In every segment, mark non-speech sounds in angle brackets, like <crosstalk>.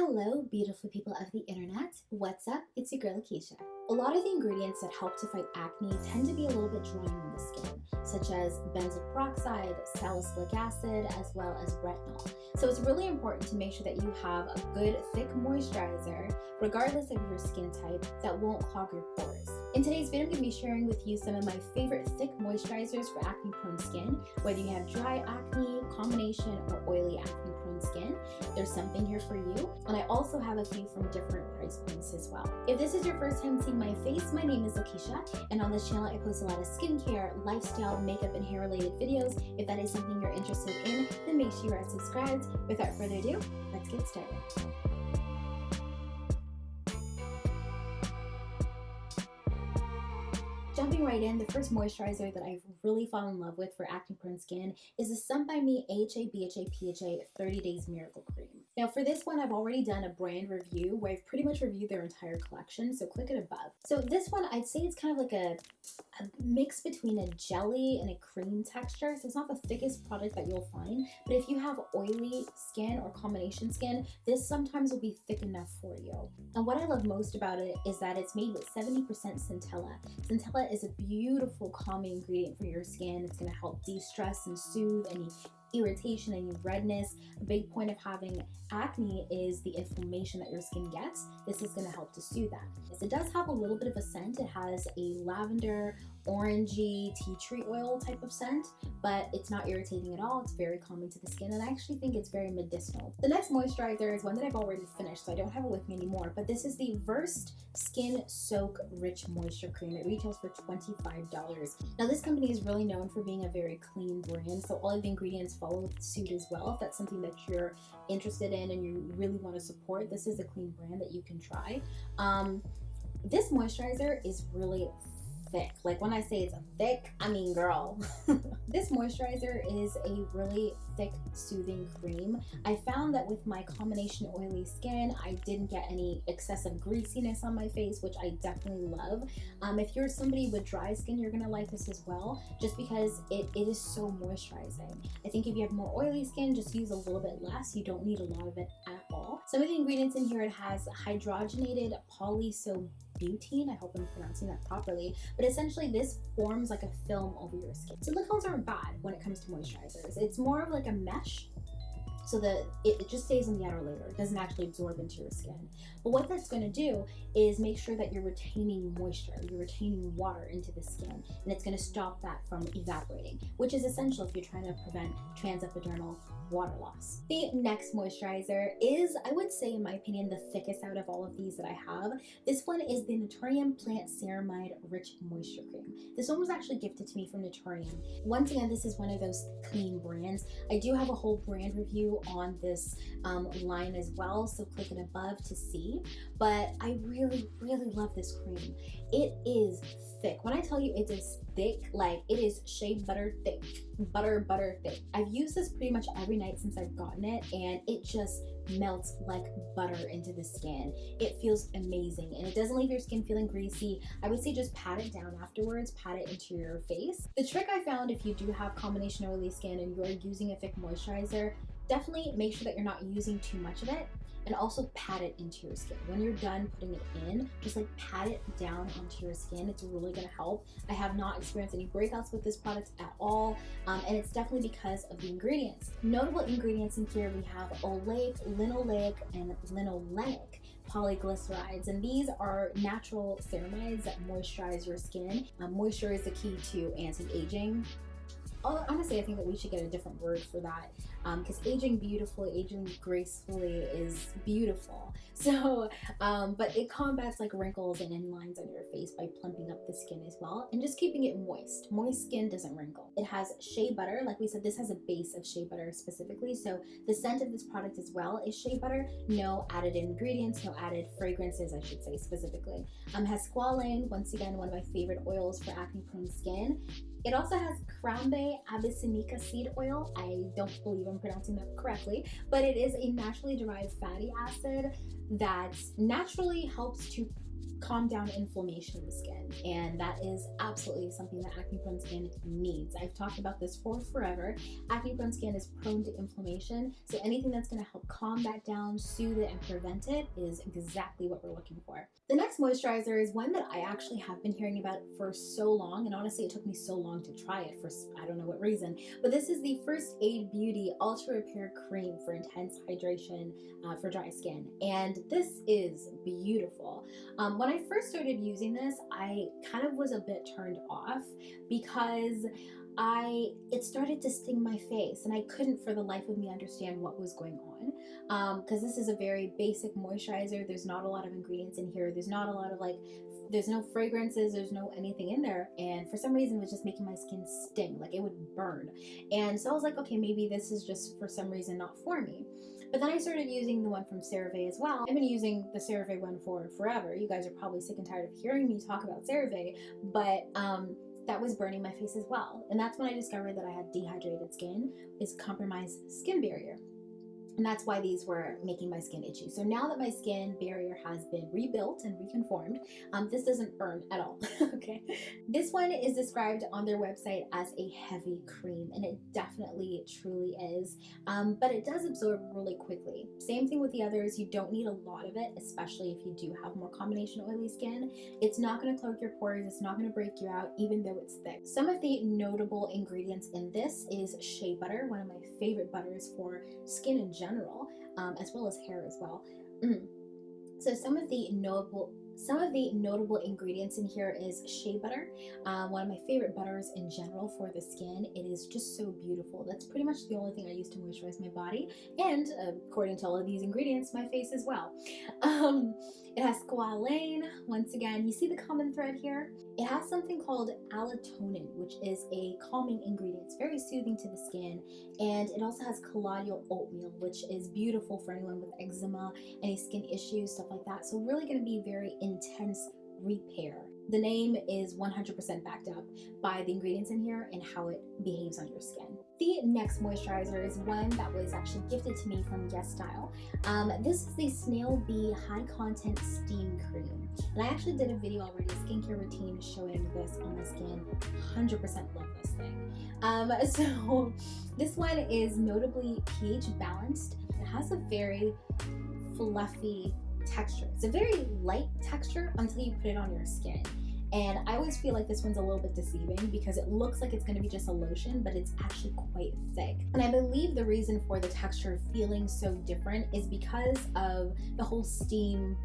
Hello, beautiful people of the internet. What's up? It's your girl Keisha. A lot of the ingredients that help to fight acne tend to be a little bit drying on the skin, such as benzoyl peroxide, salicylic acid, as well as retinol. So it's really important to make sure that you have a good thick moisturizer, regardless of your skin type, that won't clog your pores. In today's video, I'm going to be sharing with you some of my favorite thick moisturizers for acne prone skin, whether you have dry acne, combination, or oily acne prone skin. There's something here for you. And I also have a few from different price points as well. If this is your first time seeing my face, my name is Lakeisha, and on this channel I post a lot of skincare, lifestyle, makeup, and hair related videos. If that is something you're interested in, then make sure you are subscribed. Without further ado, let's get started. Jumping right in, the first moisturizer that I've really fallen in love with for acne prone skin is the Some By Mi AHA BHA PHA 30 Days Miracle Cream. Now for this one, I've already done a brand review where I've pretty much reviewed their entire collection, so click it above. So this one, I'd say it's kind of like a, a mix between a jelly and a cream texture, so it's not the thickest product that you'll find, but if you have oily skin or combination skin, this sometimes will be thick enough for you. And what I love most about it is that it's made with 70% centella. Centella is a beautiful calming ingredient for your skin. It's to help de-stress and soothe any irritation, any redness. A big point of having acne is the inflammation that your skin gets. This is going to help to soothe that. It does have a little bit of a scent. It has a lavender orangey tea tree oil type of scent, but it's not irritating at all. It's very calming to the skin, and I actually think it's very medicinal. The next moisturizer is one that I've already finished, so I don't have it with me anymore, but this is the Versed Skin Soak Rich Moisture Cream. It retails for $25. Now, this company is really known for being a very clean brand, so all of the ingredients follow suit as well. If that's something that you're interested in and you really want to support, this is a clean brand that you can try. Um, this moisturizer is really thick. Like when I say it's thick, I mean girl. <laughs> this moisturizer is a really thick, soothing cream. I found that with my combination oily skin, I didn't get any excessive greasiness on my face, which I definitely love. Um, if you're somebody with dry skin, you're gonna like this as well, just because it, it is so moisturizing. I think if you have more oily skin, just use a little bit less. You don't need a lot of it at all. Some of the ingredients in here, it has hydrogenated polyisobutene. I hope I'm pronouncing that properly. But essentially, this forms like a film over your skin. Silicones aren't bad when it comes to moisturizers. It's more of like a mesh so that it, it, just stays on the outer layer. It doesn't actually absorb into your skin. But what that's going to do is make sure that you're retaining moisture, you're retaining water into the skin, and it's going to stop that from evaporating, which is essential if you're trying to prevent transepidermal water loss. The next moisturizer is, I would say in my opinion, the thickest out of all of these that I have. This one is the Naturium Plant Ceramide Rich Moisture Cream. This one was actually gifted to me from Naturium. Once again, this is one of those clean brands. I do have a whole brand review on this um, line as well, so click it above to see. But I really, really love this cream. It is thick. When I tell you it is thick, like it is shea butter thick, butter, butter thick. I've used this pretty much every night since I've gotten it and it just melts like butter into the skin. It feels amazing and it doesn't leave your skin feeling greasy. I would say just pat it down afterwards, pat it into your face. The trick I found if you do have combination oily skin and you're using a thick moisturizer, definitely make sure that you're not using too much of it and also pat it into your skin. When you're done putting it in, just like pat it down onto your skin. It's really gonna help. I have not experienced any breakouts with this product at all, um, and it's definitely because of the ingredients. Notable ingredients in here, we have oleic, linoleic, and linolenic polyglycerides and these are natural ceramides that moisturize your skin. Um, moisture is the key to anti-aging honestly, I think that we should get a different word for that because um, aging beautifully, aging gracefully is beautiful. <laughs> So, um, but it combats like wrinkles and lines on your face by plumping up the skin as well and just keeping it moist. Moist skin doesn't wrinkle. It has shea butter. Like we said, this has a base of shea butter specifically. So the scent of this product as well is shea butter. No added ingredients, no added fragrances, I should say specifically. Um, has squalane, once again, one of my favorite oils for acne prone skin. It also has Crambe abyssinica seed oil. I don't believe I'm pronouncing that correctly, but it is a naturally derived fatty acid that naturally helps to calm down inflammation in the skin. And that is absolutely something that acne prone skin needs. I've talked about this for forever. Acne prone skin is prone to inflammation. So anything that's going to help calm that down, soothe it, and prevent it is exactly what we're looking for. The next moisturizer is one that I actually have been hearing about for so long. And honestly, it took me so long to try it for I don't know what reason. But this is the First Aid Beauty Ultra Repair Cream for intense hydration uh, for dry skin. And this is beautiful. Um, when I first started using this, I kind of was a bit turned off because I it started to sting my face and I couldn't for the life of me understand what was going on. Because um, this is a very basic moisturizer. There's not a lot of ingredients in here. There's not a lot of like there's no fragrances. There's no anything in there. And for some reason it was just making my skin sting. Like it would burn. And so I was like okay maybe this is just for some reason not for me but then I started using the one from CeraVe as well. I've been using the CeraVe one for forever. You guys are probably sick and tired of hearing me talk about CeraVe, but um, that was burning my face as well. And that's when I discovered that I had dehydrated skin, is compromised skin barrier. And that's why these were making my skin itchy. So now that my skin barrier has been rebuilt and reconformed, um, this doesn't burn at all, <laughs> okay? This one is described on their website as a heavy cream, and it definitely truly is, um, but it does absorb really quickly. Same thing with the others, you don't need a lot of it, especially if you do have more combination oily skin. It's not gonna cloak your pores, it's not gonna break you out, even though it's thick. Some of the notable ingredients in this is shea butter, one of my favorite butters for skin in general general, um, as well as hair as well. Mm. So some of the notable some of the notable ingredients in here is shea butter, uh, one of my favorite butters in general for the skin. It is just so beautiful. That's pretty much the only thing I use to moisturize my body, and uh, according to all of these ingredients, my face as well. <laughs> Um, it has squalane. Once again, you see the common thread here? It has something called allantoin, which is a calming ingredient. It's very soothing to the skin. And it also has colloidal oatmeal, which is beautiful for anyone with eczema, any skin issues, stuff like that. So really going to be very intense repair. The name is 100% backed up by the ingredients in here and how it behaves on your skin. The next moisturizer is one that was actually gifted to me from Yes Style. Um, this is the Snail Bee High Content Steam Cream. And I actually did a video already, a skincare routine showing this on my skin. 100% love this thing. Um, <laughs> so this one is notably pH balanced. It has a very fluffy texture. It's a very light texture until you put it on your skin. And I always feel like this one's a little bit deceiving because it looks like it's going to be just a lotion, but it's actually quite thick. And I believe the reason for the texture feeling so different is because of the whole steam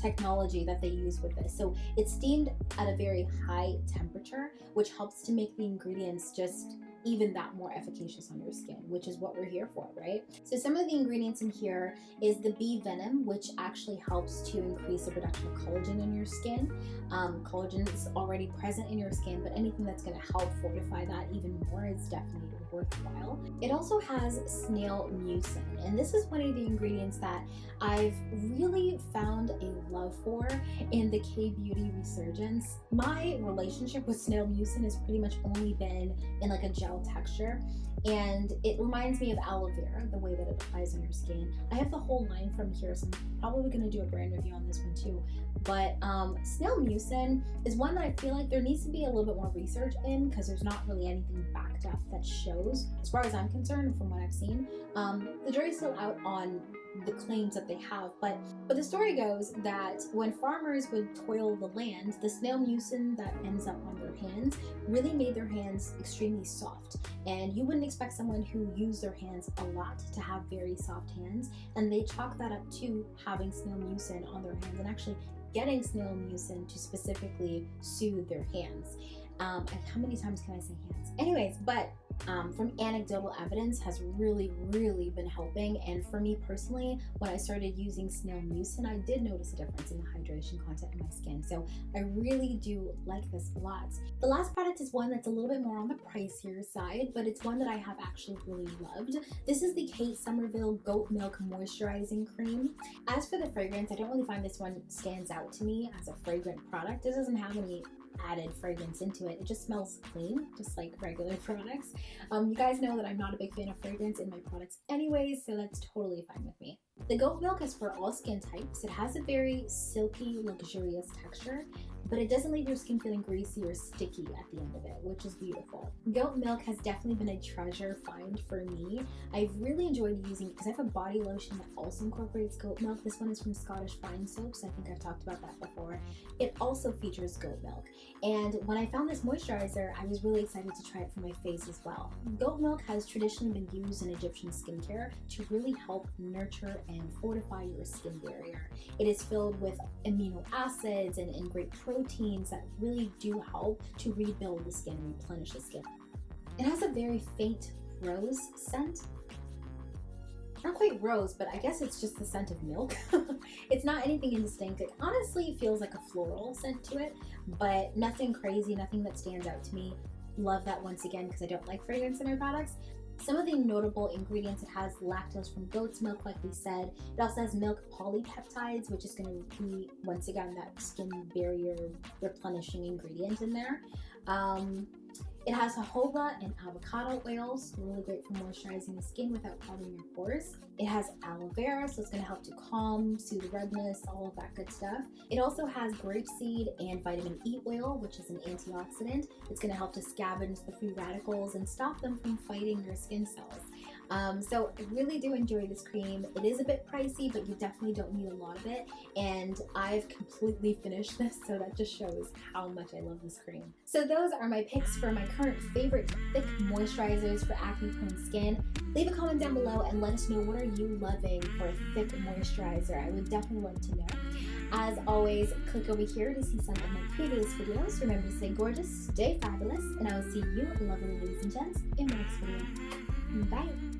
technology that they use with this. So it's steamed at a very high temperature, which helps to make the ingredients just even that more efficacious on your skin, which is what we're here for, right? So some of the ingredients in here is the bee venom, which actually helps to increase the production of collagen in your skin. Um, collagen is already present in your skin, but anything that's going to help fortify that even more is definitely worthwhile. It also has snail mucin, and this is one of the ingredients that I've really found a love for in the K-beauty resurgence. My relationship with snail mucin has pretty much only been in like a gel texture and it reminds me of aloe vera the way that it applies on your skin. I have the whole line from here so i'm probably going to do a brand review on this one too. But um, snail mucin is one that i feel like there needs to be a little bit more research in because there's not really anything backed up that shows as far as i'm concerned from what i've seen. Um, the jury's still out on the claims that they have. But but the story goes that when farmers would toil the land, the snail mucin that ends up on their hands really made their hands extremely soft. And you wouldn't expect someone who used their hands a lot to have very soft hands. And they chalk that up to having snail mucin on their hands and actually getting snail mucin to specifically soothe their hands. Um, and how many times can I say hands? Anyways, but um, from anecdotal evidence has really, really been helping. And for me personally, when I started using snail mucin, I did notice a difference in the hydration content in my skin. So I really do like this a lot. The last product is one that's a little bit more on the pricier side, but it's one that I have actually really loved. This is the Kate Somerville Goat Milk Moisturizing Cream. As for the fragrance, I don't really find this one stands out to me as a fragrant product. It doesn't have any added fragrance into it. It just smells clean, just like regular <laughs> products. Um, you guys know that I'm not a big fan of fragrance in my products anyways, so that's totally fine with me. The goat milk is for all skin types. It has a very silky, luxurious texture, but it doesn't leave your skin feeling greasy or sticky at the end of it, which is beautiful. Goat milk has definitely been a treasure find for me. I've really enjoyed using it because I have a body lotion that also incorporates goat milk. This one is from Scottish Fine Soaps. I think I've talked about that before. It also features goat milk. And when I found this moisturizer, I was really excited to try it for my face as well. Goat milk has traditionally been used in Egyptian skincare to really help nurture and fortify your skin barrier. It is filled with amino acids and, and great protein proteins that really do help to rebuild the skin and replenish the skin. It has a very faint rose scent. Not quite rose, but I guess it's just the scent of milk. <laughs> it's not anything indistinct. It honestly feels like a floral scent to it, but nothing crazy, nothing that stands out to me. Love that once again because I don't like fragrance in my products, some of the notable ingredients it has lactose from goat's milk, like we said. It also has milk polypeptides, which is going to be, once again, that skin barrier replenishing ingredient in there. Um, it has jojoba and avocado oils, really great for moisturizing the skin without clogging your pores. It has aloe vera, so it's going to help to calm, soothe redness, all of that good stuff. It also has grapeseed and vitamin E oil, which is an antioxidant. It's going to help to scavenge the free radicals and stop them from fighting your skin cells. Um, so I really do enjoy this cream. It is a bit pricey, but you definitely don't need a lot of it. And I've completely finished this, so that just shows how much I love this cream. So those are my picks for my current favorite thick moisturizers for acne prone skin. Leave a comment down below and let us know what are you loving for a thick moisturizer. I would definitely love to know. As always, click over here to see some of my previous videos. Remember to stay gorgeous, stay fabulous, and I will see you, lovely ladies and gents, in my next video. Bye!